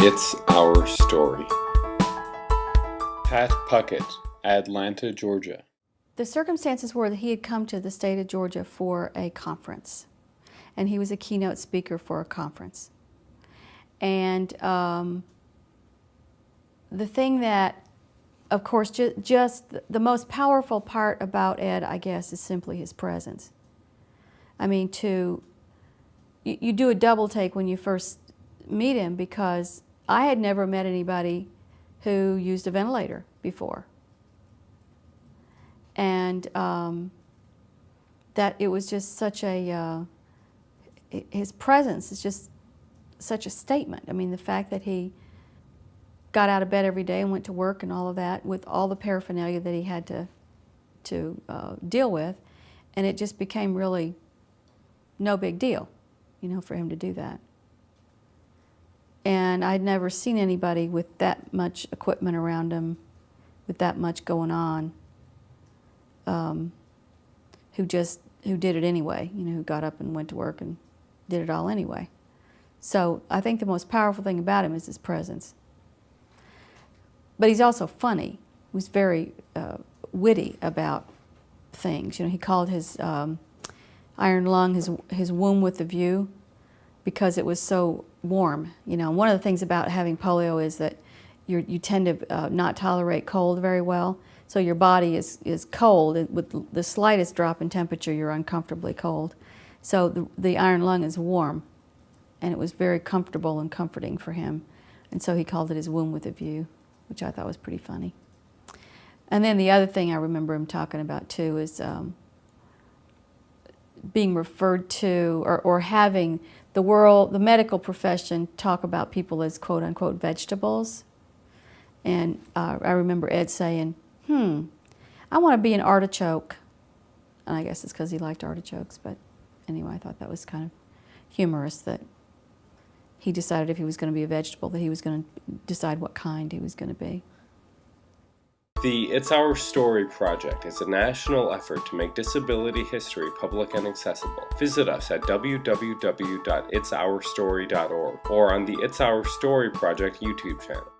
It's Our Story. Pat Puckett, Atlanta, Georgia. The circumstances were that he had come to the state of Georgia for a conference, and he was a keynote speaker for a conference. And um, the thing that, of course, ju just the most powerful part about Ed, I guess, is simply his presence. I mean, to you, you do a double take when you first meet him because I had never met anybody who used a ventilator before. And um, that it was just such a, uh, his presence is just such a statement. I mean, the fact that he got out of bed every day and went to work and all of that with all the paraphernalia that he had to, to uh, deal with, and it just became really no big deal, you know, for him to do that. And I'd never seen anybody with that much equipment around him, with that much going on, um, who just, who did it anyway, you know, who got up and went to work and did it all anyway. So I think the most powerful thing about him is his presence. But he's also funny. He was very uh, witty about things. You know, he called his um, iron lung his, his womb with the view because it was so warm. You know, one of the things about having polio is that you you tend to uh, not tolerate cold very well. So your body is, is cold. With the slightest drop in temperature, you're uncomfortably cold. So the, the iron lung is warm, and it was very comfortable and comforting for him. And so he called it his womb with a view, which I thought was pretty funny. And then the other thing I remember him talking about too is um, being referred to or, or having the world, the medical profession talk about people as quote unquote vegetables. And uh, I remember Ed saying, hmm, I want to be an artichoke. And I guess it's because he liked artichokes, but anyway, I thought that was kind of humorous that he decided if he was going to be a vegetable that he was going to decide what kind he was going to be. The It's Our Story project is a national effort to make disability history public and accessible. Visit us at www.itsourstory.org or on the It's Our Story project YouTube channel.